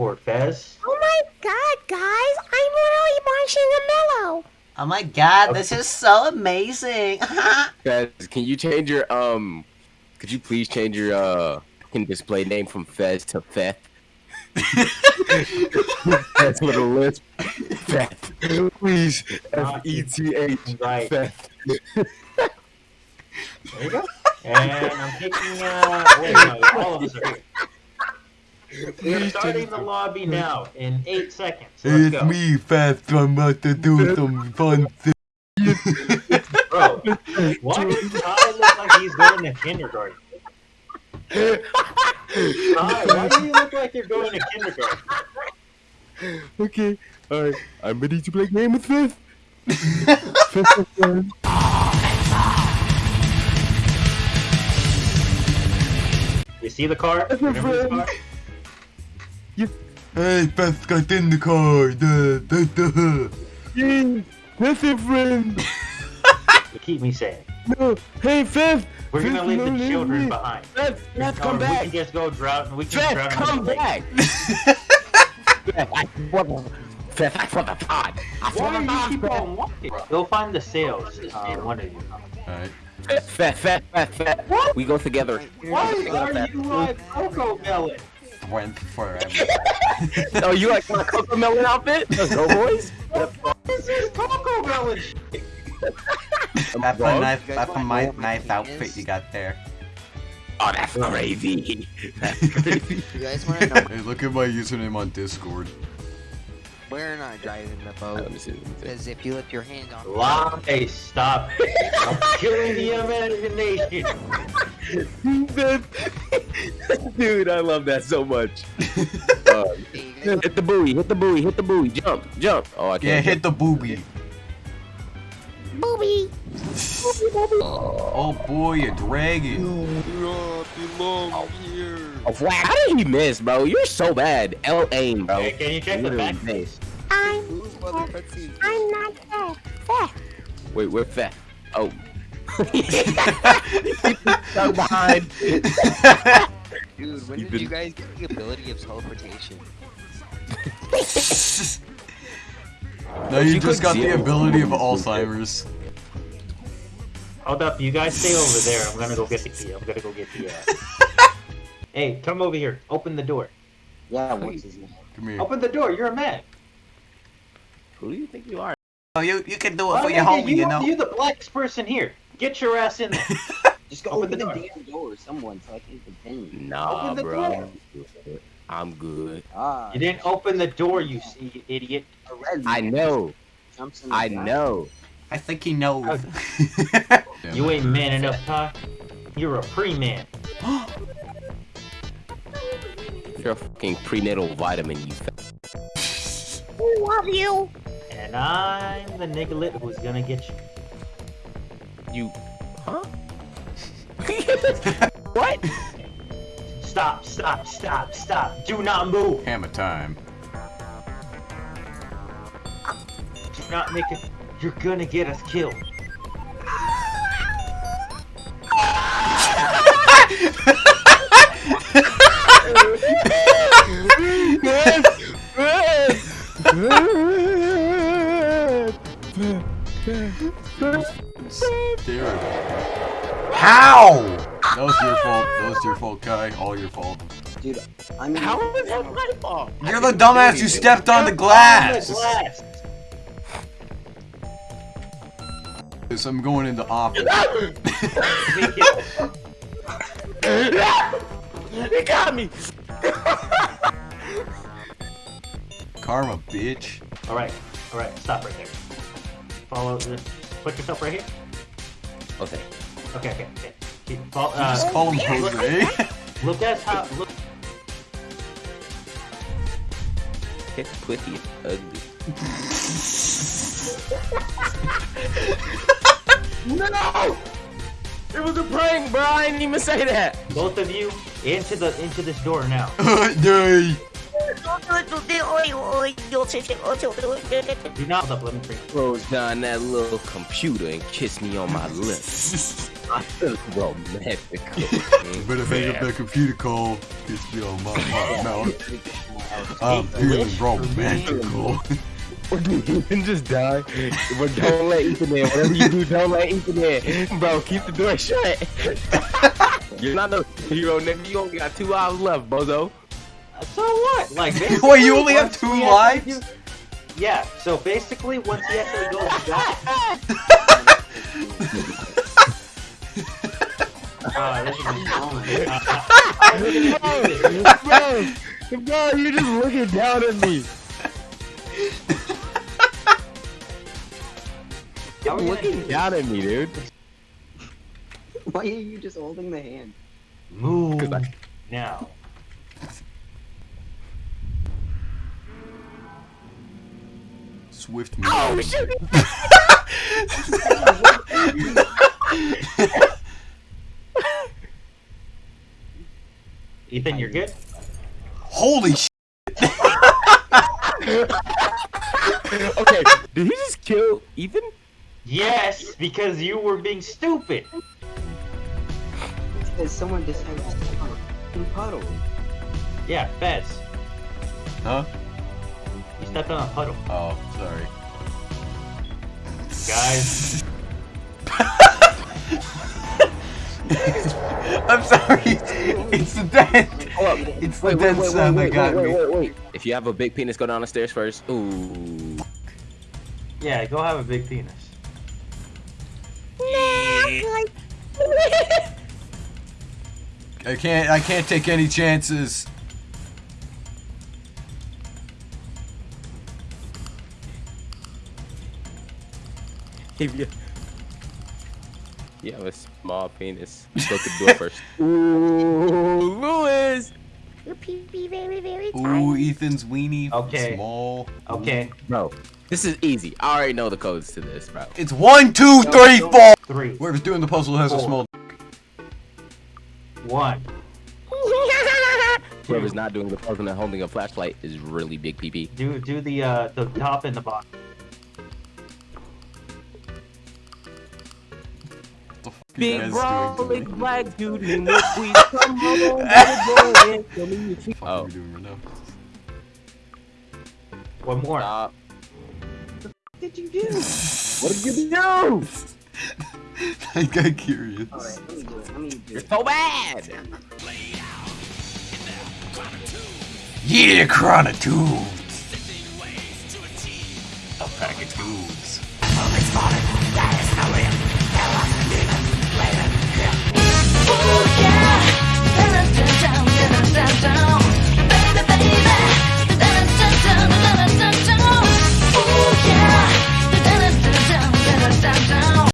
Poor Fez. Oh my god, guys! I'm literally marshmallow. Oh my god, this is so amazing. Guys, can you change your um? Could you please change your uh fucking display name from Fez to Feth? That's what a lisp. Feth. Please. F E T H. Right. Feth. There you go. And I'm picking, uh, wait, no, all of us are here. We're starting the lobby now in eight seconds. Let's go. me, Fast. I'm about to do some fun things. Bro, why does Ty look like he's going to kindergarten? Ty, why do you look like you're going to kindergarten? Okay. Alright. I'm ready to play game with Feth. Feth is. You see the car? Remember this car? Hey, Fast got in the car. Duh, duh, duh. Yay! Feth is friend. You keep me safe. No. Hey, Feth. We're gonna leave no, the leave children me. behind. Feth, Feth, Or come We back. can just go drown. We can Feth, drown come in back. Feth, I want the. Feth, I want the pod. I Why want do you keep on walking? Go find the sales. Uh, one of you. Alright. Feth, Feth, Feth, Feth. What? We go together. Why are you like CoComelon? Went forever. Oh, you like want a CoComelon outfit? Let's go, boys. This is CoComelon. That's a Dog? nice, that's a nice, nice outfit you got there. Oh, that's crazy. That's crazy. You guys want to know Hey, look at my username on Discord. we're not driving the boat? Let me see, let. Because if you lift your hand on Lie, stop. I'm killing the imagination. Dude, I love that so much. Uh, Hey, you guys hit the buoy, hit the buoy, hit the buoy, jump, jump. Oh, I can't. Yeah, jump. hit the booby. Booby. Oh boy, a dragon. do not belong here. Oh, wow, how did he miss, bro? You're so bad. L aim, bro. Hey, can you check the Literally back missed. I'm. Who's? I'm not there. There. Wait, we're fat. Oh. Stuck behind. Dude, when You've did been- you guys get the ability of teleportation? No, you, You just got the ability of Alzheimer's. Hold up, you guys stay over there. I'm gonna go get the key. I'm gonna go get the. Uh... hey, come over here. Open the door. Yeah, what's his name? Come here. Open the door. You're a man. Who do you think you are? Oh, you you can do it Why for your not? homie, you, you know. You're the blackest person here. Get your ass in there. Just go Open open, the the door. damn door, someone, so I can continue. Nah, Open the bro. door. I'm good. Ah, You didn't open the door, you see, you idiot. I know. jumps in the I back. know. I think he knows. Yeah. You ain't man enough, Ty. You're a pre-man. You're a fucking prenatal vitamin, you fat. We love you. And I'm the niggalit who's gonna get you. You. Huh? what? Stop, stop, stop, stop. Do not move. Hammer time. Do not make it. You're gonna get us killed. Dude. How? That was your fault. That was your fault, Kai. All your fault. Dude, I'm in How is that my fault? You're the dumbass who stepped on the glass. the glass. Yes, I'm going into office. Be careful. He got me. Karma, bitch. All right, all right. Stop right there. Follow this. Put yourself right here. Okay. Okay, okay, okay. Keep, follow, uh, Just call him Jose. Look at how. Look. His pussy ugly. no! It was a prank, bro. I didn't even say that. Both of you into the into this door now. Day. Do not hold up. Let me. Close down that little computer and kiss me on my lips. I feel romantic. Better hang up that computer call. Gets me on my, my mouth. I'm feeling romantical. Ethan just die. But don't let Ethan in. Whatever you do, don't let Ethan in. Bro, keep the door shut. You're not no hero, nigga. You only got two hours left, bozo. So what? Like, Wait, you only have once two he lives? actually- Yeah. So basically, once he actually goes back. Uh, this is bro, bro, you're just looking down at me. You're looking down at me, dude. Why are you just holding the hand? Move 'Cause I- now. Swift me. Oh shit! Ethan, you're good. Holy sh! okay, did he just kill Ethan? Yes, because you were being stupid. Because someone decided to step on a puddle. Yeah, Fez. Huh? You stepped on a puddle. Oh, sorry. Guys. I'm sorry. It's the dent. It's the Wait, wait, dent wait, wait, sound that got me. wait, wait, wait. If you have a big penis, go down the stairs first. Ooh. Yeah, go have a big penis. I can't. I can't take any chances. If you, you have a small penis, go to do it first. Ooh, Lewis. Your pee pee very, very Ooh. Ethan's weenie. Okay. Small. Okay. Bro, this is easy. I already know the codes to this, bro. It's one, two, three, four. Three. Whoever's doing the puzzle has a Four. small. One. Whoever's not doing the puzzle and holding a flashlight is really big PP. Do do the uh the top and the bottom. Big guys bro, big black dude in the sweet. Come home, little boy, and show me your feet. What the fuck Oh. are we doing right now? One more. Stop. What did you do? What did you do? I got curious. Alright, let me do it. Let me do You're it. so bad. Yeah, Chronitudes. A pack of tubes.